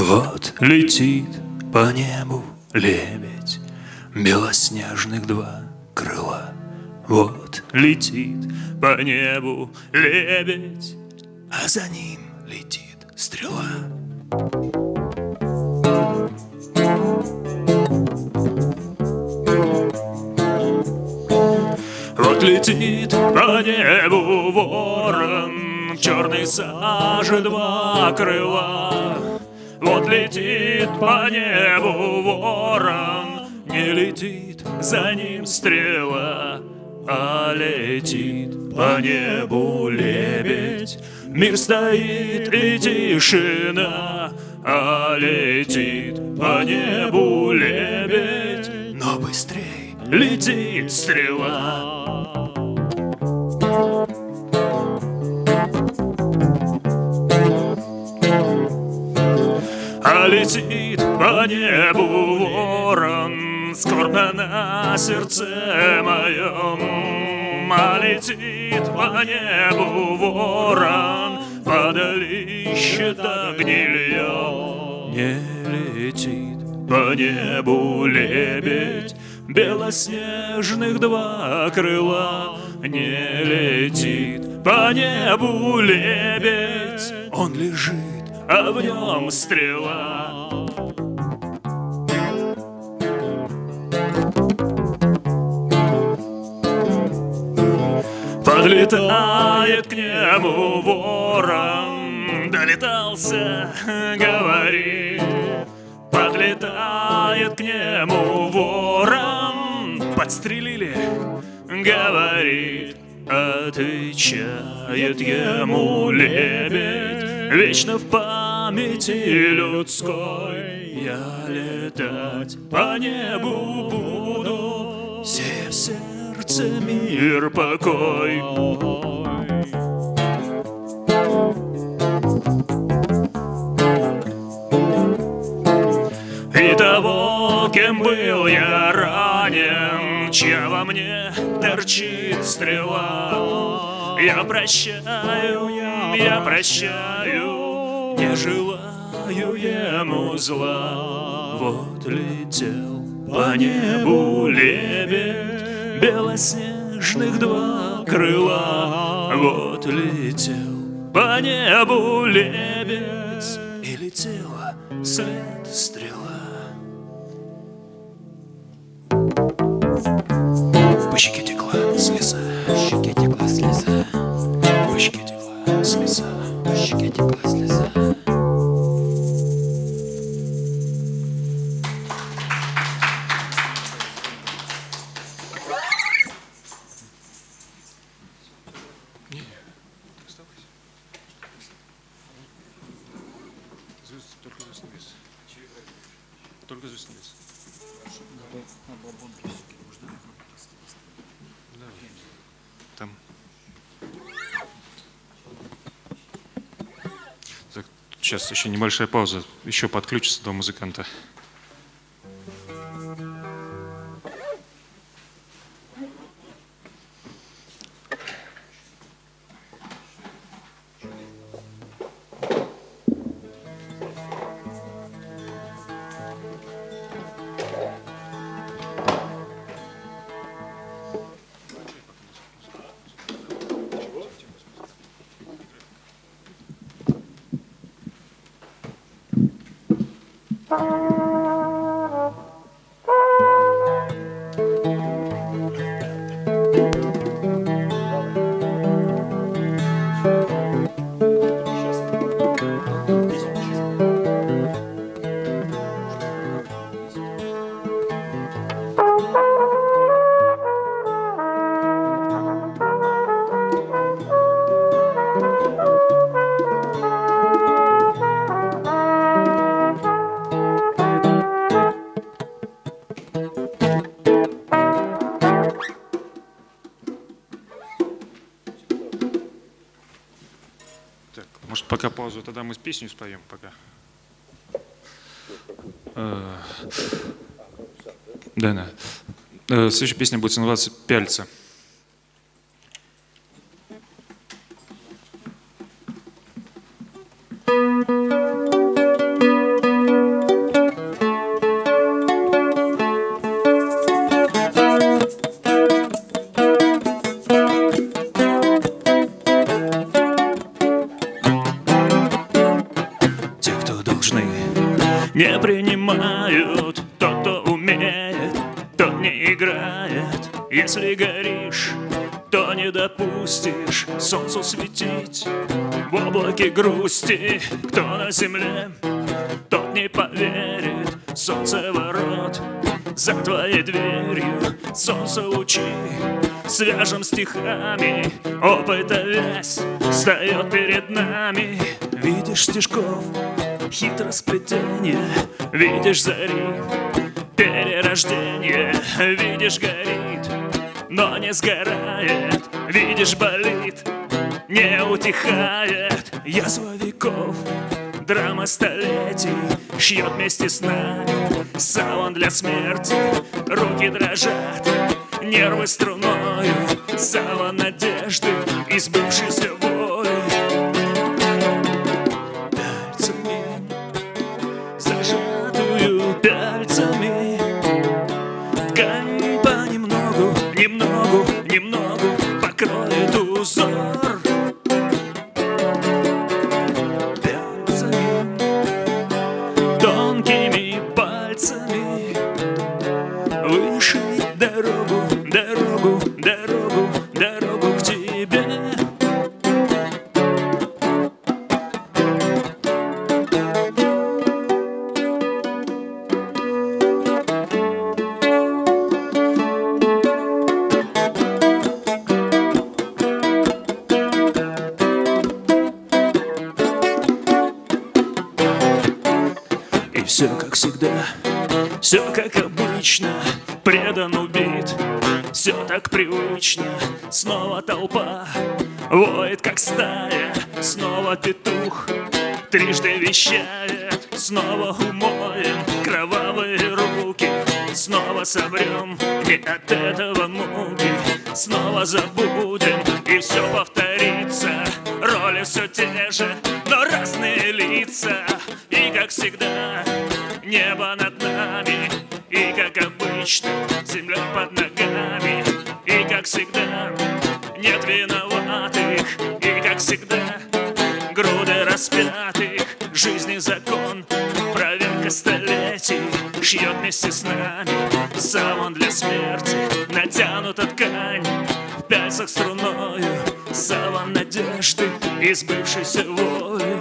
Вот летит по небу лебедь, Белоснежных два крыла. Вот летит по небу лебедь, А за ним летит стрела. Вот летит по небу ворон, Черный сажи два крыла. Вот летит по небу ворон, Не летит за ним стрела, А летит по небу лебедь. Мир стоит и тишина, А летит по небу лебедь. Но быстрей летит стрела. Летит по небу ворон Скорбно на сердце моем. А летит по небу ворон Подали счета гнильем Не летит по небу лебедь Белоснежных два крыла. Не летит по небу лебедь Он лежит а в нем стрела. Подлетает к нему ворон, долетался, говорит. Подлетает к нему ворон, подстрелили, говорит. Отвечает ему лебедь, Вечно в памяти людской. Я летать по небу буду. Все в сердце мир покой. И того, кем был я ранен Чья во мне торчит стрела. Я прощаю, я прощаю Не желаю ему зла. Вот летел по небу лебедь Белоснежных два крыла. Вот летел по небу лебедь И летела след стрела. По щеке текла слеза. По щеке текла слеза. По щеке текла слеза. По щеке текла слеза сейчас еще небольшая пауза. Еще подключится два музыканта. Может, пока паузу, тогда мы песню споем пока. Э, Да, да. Э, Следующая песня будет называться «Пяльца». То не допустишь. Солнцу светить в облаке грусти. Кто на земле, тот не поверит. Солнце ворот за твоей дверью. Солнце лучи свяжем стихами. Опыта вязь встает перед нами. Видишь стежков хитросплетение Видишь зари перерождение. Видишь горит, но не сгорает. Видишь болит, не утихает. Язва веков, драма столетий Шьет вместе с нами саван для смерти. Руки дрожат, нервы струною Саван надежды и сбывшейся воли все как всегда, все как обычно. Предан убит, все так привычно. Снова толпа. Воет как стая. Снова петух. Трижды вещает. Снова умоем. Кровавые руки. Снова собрем не от этого муки. Снова забудем. И все повторится Роли все те же, но разные лица. И как всегда небо над нами. И как обычно земля под ногами. И как всегда нет виноватых. И как всегда груды распятых. Жизни закон, проверка столетий. Шьет вместе с нами саван для смерти. Натянута ткань в пальцах струною Саван надежды и сбывшейся воли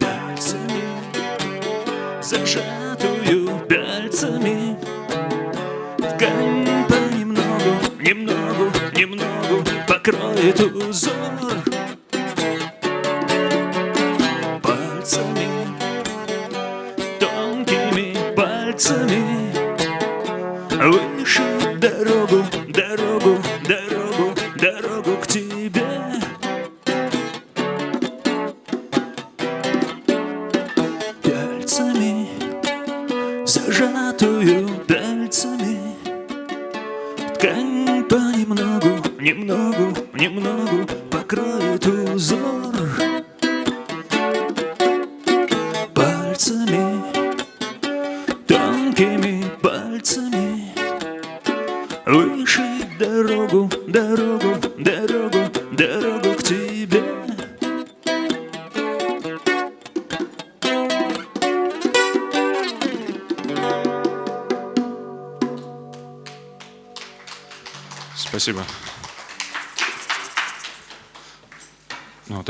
Пальцами, зажатую пальцами. Ткань понемногу, немногу, немногу Покроет узор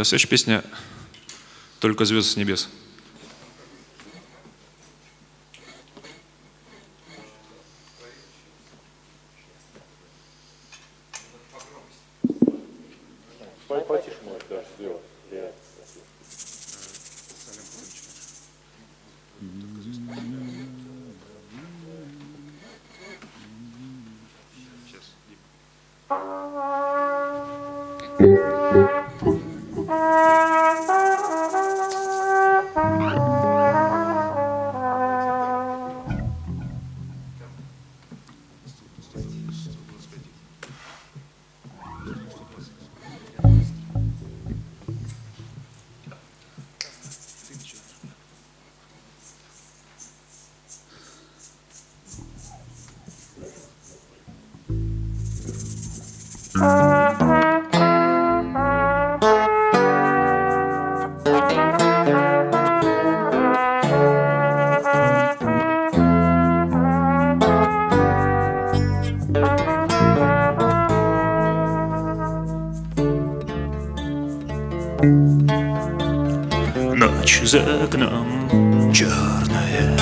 следующая песня «Только звезды с небес». За окном. Черная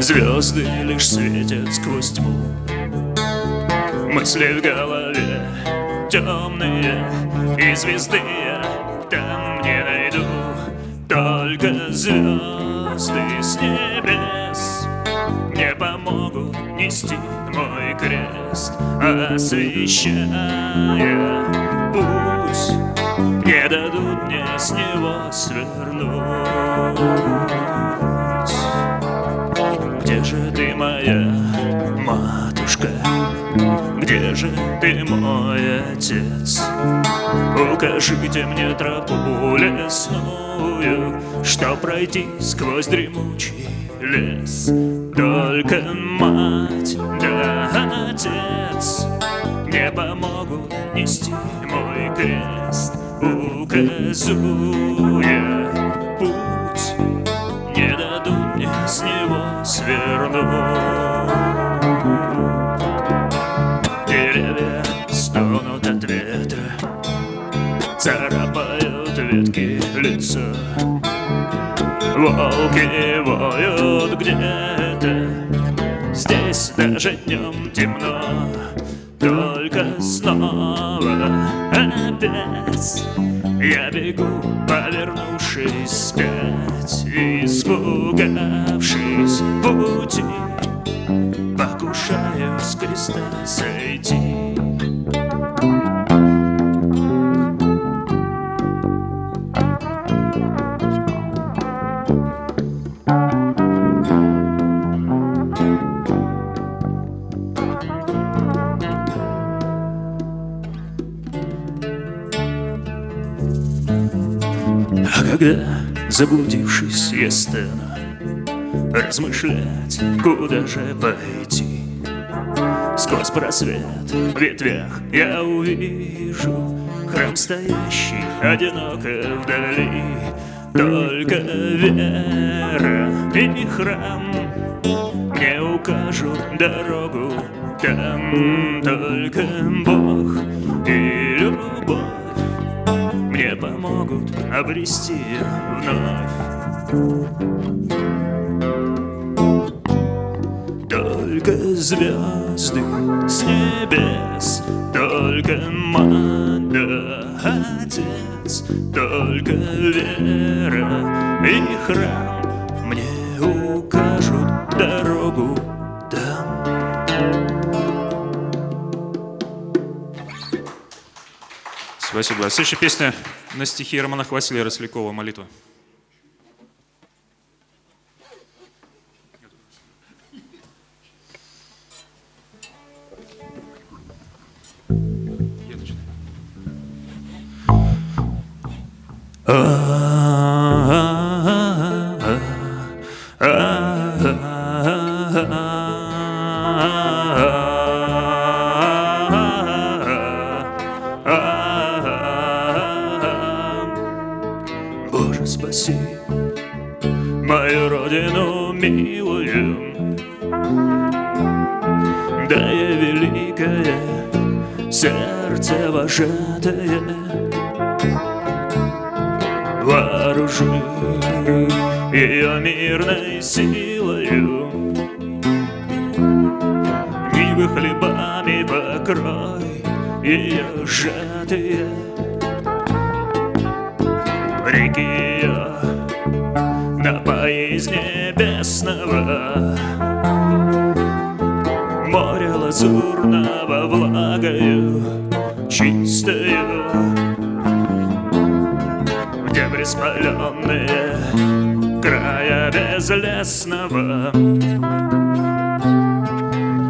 Звезды лишь светят сквозь тьму. Мысли в голове темные И звезды я там не найду Только звезды с небес. Не помогут нести мой крест Освещая путь Не дадут мне с него свернуть Где же ты, моя матушка? Где же ты, мой отец? Укажите мне тропу лесную, Что пройти сквозь дремучий лес. Только мать да отец Не помогут нести мой крест, Указуя путь, Не дадут мне с него свернуть. Деревья стонут от ветра Царапают ветки лица. Волки воют где-то Здесь даже днем темно Только снова опять Я бегу, повернувшись вспять Испугавшись пути. Покушаю с креста сойти когда, заблудившись, я стану Размышлять, куда же пойти. Сквозь просвет в ветвях я увижу Храм стоящий одиноко вдали. Только вера и храм Мне укажут дорогу там Только Бог и любовь помогут обрести вновь. Только звезды с небес Только мать да отец Только вера. И храм Мне укажут дорогу Спасибо. Следующая песня на стихи Романа Хватилия Рослякова «Молитва». Боже, спаси мою родину милую, Да я великое сердце вожатое. Вооружи ее мирной силою. Нивы хлебами покрой ее сжатые лазурного влагою чистою. Где приспаленные края безлесного?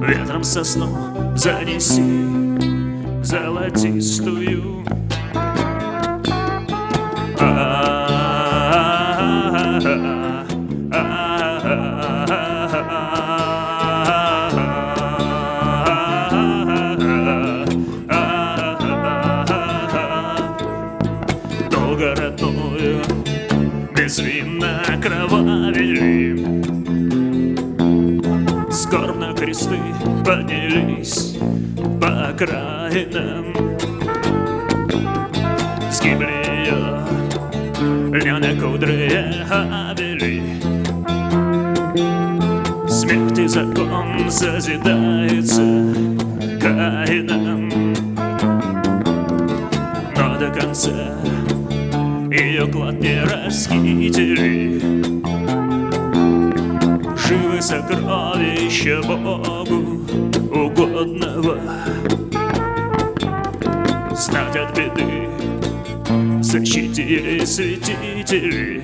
Ветром сосну занеси золотистую. Долго окраинам Сгибли ее Льняные кудры обели Смерть и закон созидается Каином Но до конца ее клад не расхитили. Живы сокровища Богу угодного. Знать от беды защитили святители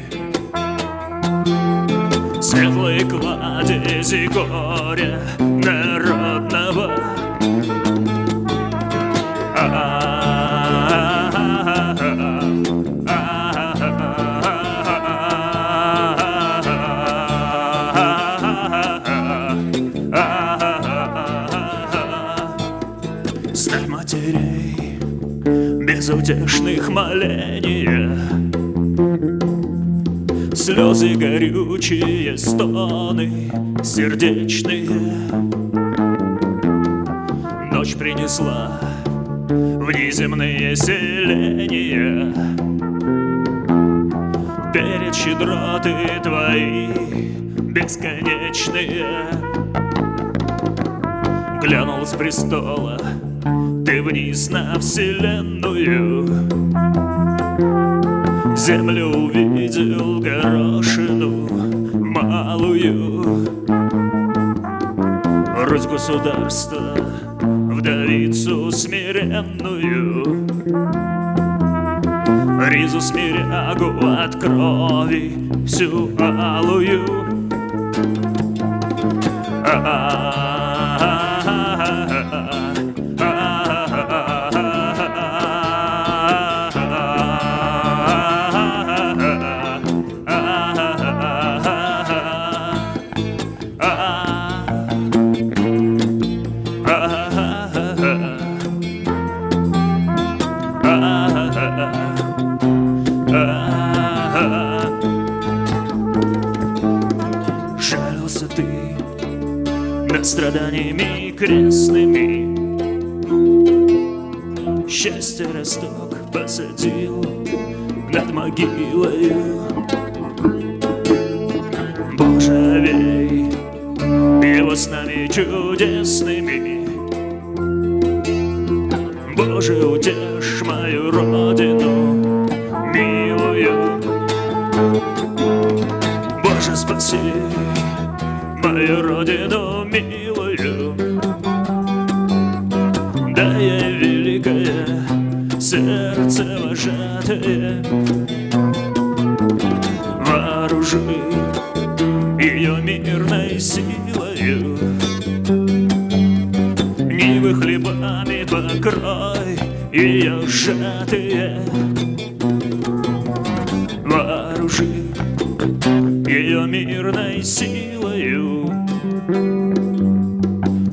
Светлые кладези горя народного безутешных моления Слезы горючие, стоны сердечные. Ночь принесла внеземные селения. Перед щедроты твои бесконечные. Глянул с престола ты вниз на вселенную Землю увидел горошину малую. Русь государства, вдовицу смиренную. Ризу смирягу от крови всю алую. Жалился над страданиями крестными. Счастье росток посадил над могилою Боже, вей его нами чудесными ее мирной силою. Нивы хлебами покрой ее сжатые Вооружи ее мирной силою.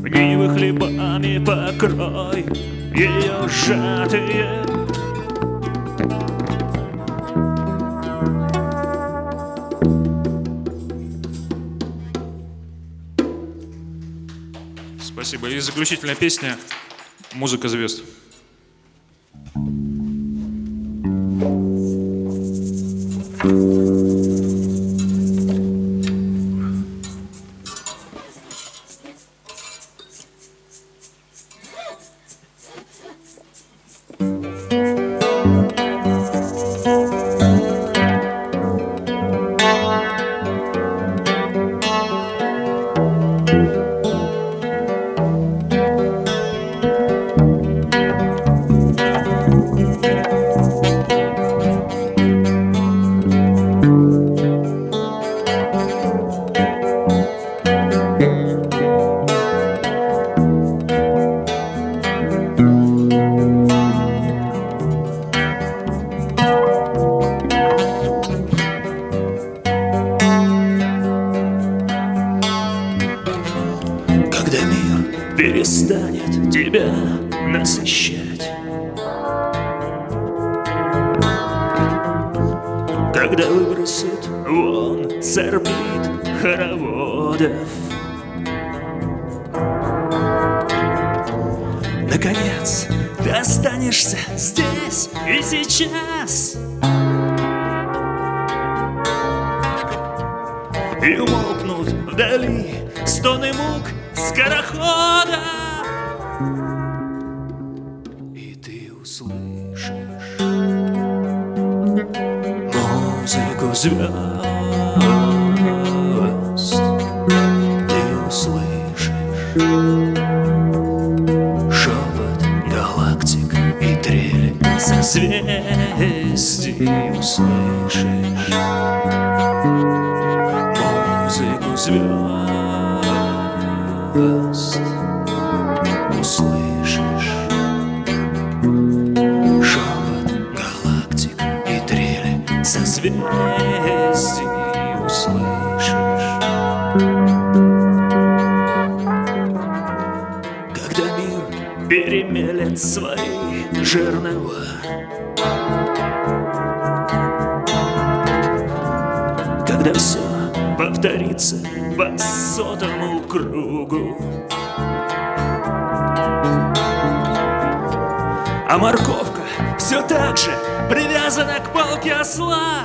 Нивы хлебами покрой ее сжатые И заключительная песня «Музыка звезд». Перестанет тебя насыщать. Когда выбросит вон с орбит хороводов. Наконец, ты останешься здесь и сейчас. И умолкнут вдали стоны мук скорохода. И ты услышишь музыку звезд Ты услышишь шепот галактик и трели созвездий. Услышишь музыку звезд услышишь шепот галактик и трели созвездий услышишь. Когда мир перемелет свои жернова Когда все повторится по сотому А морковка все так же привязана к палке осла.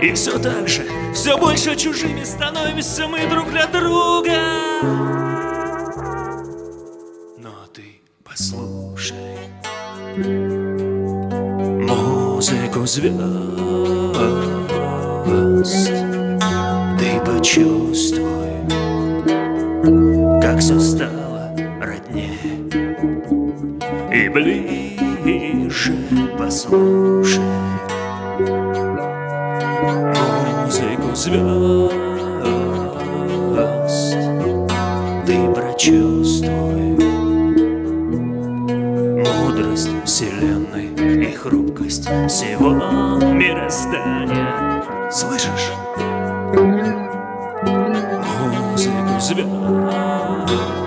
И все так же, все больше чужими становимся мы друг для друга. Но ты послушай. Музыку звезд, ты почувствуй, ближе послушай. Музыку звезд Ты прочувствуй. Мудрость вселенной и хрупкость всего мироздания. Слышишь? Музыку звезд